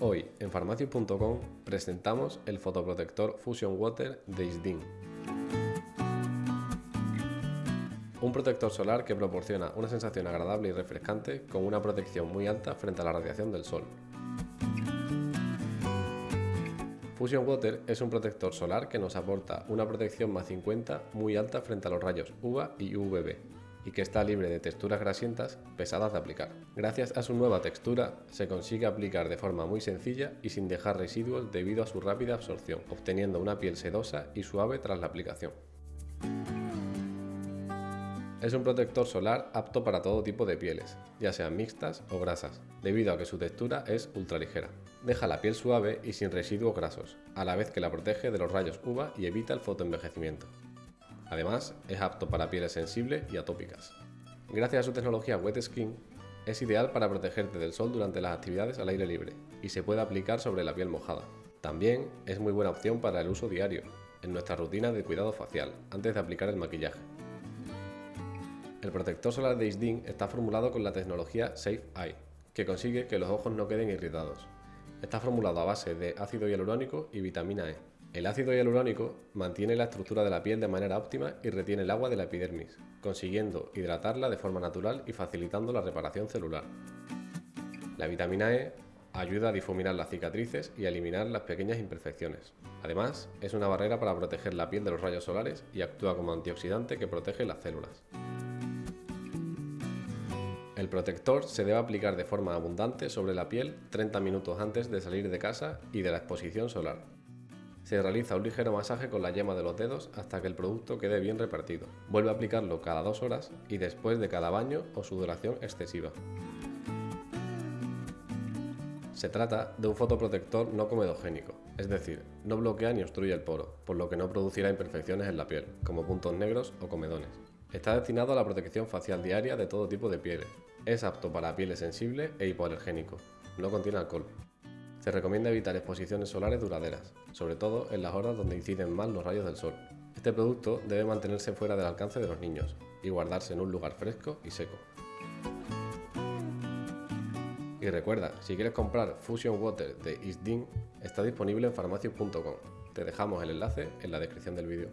En farmacias.com presentamos el fotoprotector Fusion Water de Isdin. Un protector solar que proporciona una sensación agradable y refrescante con una protección muy alta frente a la radiación del sol. Fusion Water es un protector solar que nos aporta una protección más 50 muy alta frente a los rayos UVA y UVB y que está libre de texturas grasientas pesadas de aplicar. Gracias a su nueva textura se consigue aplicar de forma muy sencilla y sin dejar residuos debido a su rápida absorción, obteniendo una piel sedosa y suave tras la aplicación. Es un protector solar apto para todo tipo de pieles, ya sean mixtas o grasas, debido a que su textura es ultra ligera. Deja la piel suave y sin residuos grasos, a la vez que la protege de los rayos UVA y evita el fotoenvejecimiento. Además, es apto para pieles sensibles y atópicas. Gracias a su tecnología Wet Skin, es ideal para protegerte del sol durante las actividades al aire libre y se puede aplicar sobre la piel mojada. También es muy buena opción para el uso diario, en nuestra rutina de cuidado facial, antes de aplicar el maquillaje. El protector solar de Isdin está formulado con la tecnología Safe Eye, que consigue que los ojos no queden irritados. Está formulado a base de ácido hialurónico y vitamina E. El ácido hialurónico mantiene la estructura de la piel de manera óptima y retiene el agua de la epidermis, consiguiendo hidratarla de forma natural y facilitando la reparación celular. La vitamina E ayuda a difuminar las cicatrices y a eliminar las pequeñas imperfecciones. Además, es una barrera para proteger la piel de los rayos solares y actúa como antioxidante que protege las células. El protector se debe aplicar de forma abundante sobre la piel 30 minutos antes de salir de casa y de la exposición solar. Se realiza un ligero masaje con la yema de los dedos hasta que el producto quede bien repartido. Vuelve a aplicarlo cada dos horas y después de cada baño o sudoración excesiva. Se trata de un fotoprotector no comedogénico, es decir, no bloquea ni obstruye el poro, por lo que no producirá imperfecciones en la piel, como puntos negros o comedones. Está destinado a la protección facial diaria de todo tipo de pieles. Es apto para pieles sensibles e hipoalergénico. No contiene alcohol. Se recomienda evitar exposiciones solares duraderas, sobre todo en las horas donde inciden más los rayos del sol. Este producto debe mantenerse fuera del alcance de los niños y guardarse en un lugar fresco y seco. Y recuerda, si quieres comprar Fusion Water de Isdin, está disponible en farmacias.com. Te dejamos el enlace en la descripción del vídeo.